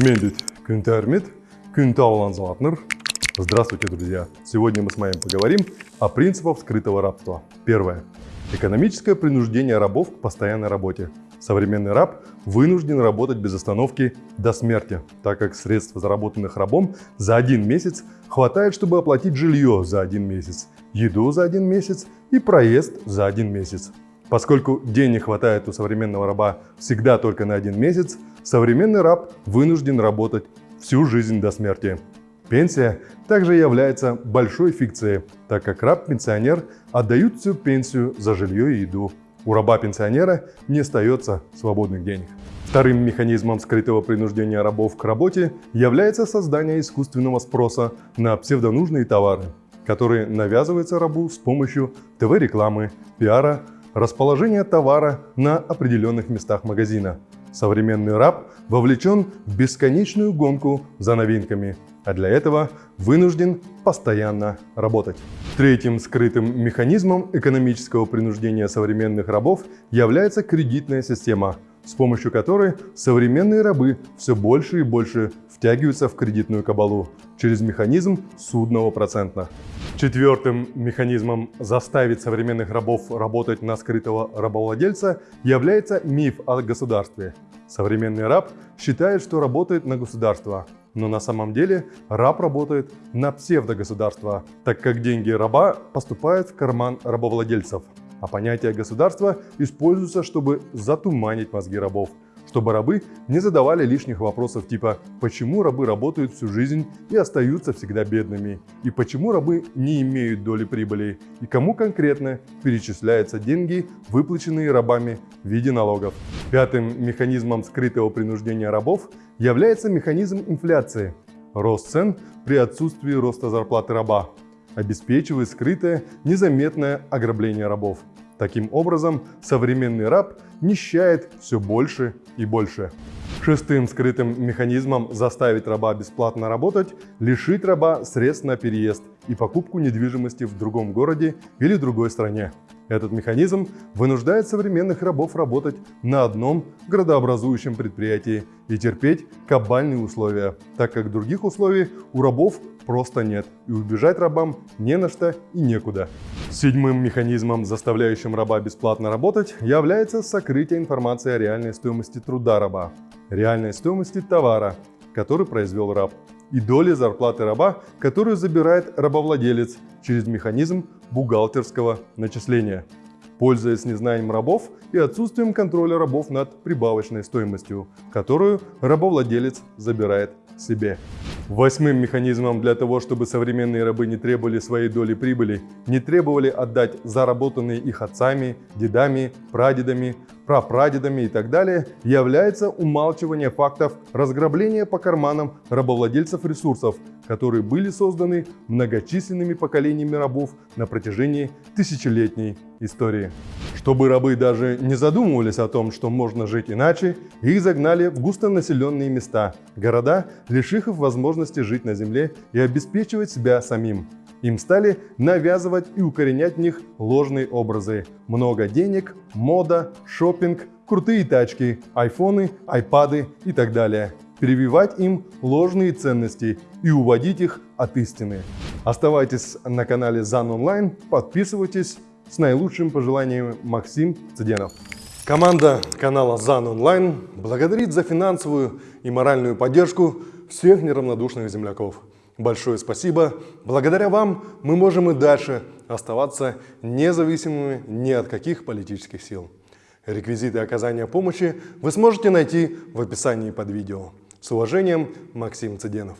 Мендит Кюнтермит, Кюнтаулан Златнер. Здравствуйте, друзья! Сегодня мы с вами поговорим о принципах скрытого рабства. Первое. Экономическое принуждение рабов к постоянной работе. Современный раб вынужден работать без остановки до смерти, так как средств, заработанных рабом за один месяц, хватает, чтобы оплатить жилье за один месяц, еду за один месяц и проезд за один месяц. Поскольку денег хватает у современного раба всегда только на один месяц, современный раб вынужден работать всю жизнь до смерти. Пенсия также является большой фикцией, так как раб-пенсионер отдают всю пенсию за жилье и еду. У раба-пенсионера не остается свободных денег. Вторым механизмом скрытого принуждения рабов к работе является создание искусственного спроса на псевдонужные товары, которые навязываются рабу с помощью ТВ-рекламы, пиара, расположения товара на определенных местах магазина. Современный раб вовлечен в бесконечную гонку за новинками, а для этого вынужден постоянно работать. Третьим скрытым механизмом экономического принуждения современных рабов является кредитная система – с помощью которой современные рабы все больше и больше втягиваются в кредитную кабалу через механизм судного процента. Четвертым механизмом заставить современных рабов работать на скрытого рабовладельца является миф о государстве. Современный раб считает, что работает на государство, но на самом деле раб работает на псевдогосударство, так как деньги раба поступают в карман рабовладельцев а понятие государства используется, чтобы затуманить мозги рабов, чтобы рабы не задавали лишних вопросов типа «почему рабы работают всю жизнь и остаются всегда бедными?» и «почему рабы не имеют доли прибыли?» и кому конкретно перечисляются деньги, выплаченные рабами в виде налогов. Пятым механизмом скрытого принуждения рабов является механизм инфляции – рост цен при отсутствии роста зарплаты раба обеспечивает скрытое, незаметное ограбление рабов. Таким образом, современный раб нищает все больше и больше. Шестым скрытым механизмом заставить раба бесплатно работать – лишить раба средств на переезд и покупку недвижимости в другом городе или другой стране. Этот механизм вынуждает современных рабов работать на одном градообразующем предприятии и терпеть кабальные условия, так как других условий у рабов просто нет, и убежать рабам не на что и некуда. Седьмым механизмом, заставляющим раба бесплатно работать, является сокрытие информации о реальной стоимости труда раба, реальной стоимости товара, который произвел раб, и доли зарплаты раба, которую забирает рабовладелец через механизм бухгалтерского начисления, пользуясь незнанием рабов и отсутствием контроля рабов над прибавочной стоимостью, которую рабовладелец забирает себе. Восьмым механизмом для того, чтобы современные рабы не требовали своей доли прибыли, не требовали отдать заработанные их отцами, дедами, прадедами, прапрадедами и так далее, является умалчивание фактов разграбления по карманам рабовладельцев ресурсов, которые были созданы многочисленными поколениями рабов на протяжении тысячелетней истории. Чтобы рабы даже не задумывались о том, что можно жить иначе, их загнали в густонаселенные места, города, лишив их возможности жить на земле и обеспечивать себя самим. Им стали навязывать и укоренять в них ложные образы. Много денег, мода, шопинг, крутые тачки, айфоны, айпады и так далее. Прививать им ложные ценности и уводить их от истины. Оставайтесь на канале ЗАН Онлайн, подписывайтесь. С наилучшим пожеланием Максим Цыденов. Команда канала ЗАН Онлайн благодарит за финансовую и моральную поддержку всех неравнодушных земляков. Большое спасибо. Благодаря вам мы можем и дальше оставаться независимыми ни от каких политических сил. Реквизиты оказания помощи вы сможете найти в описании под видео. С уважением, Максим Цыденов.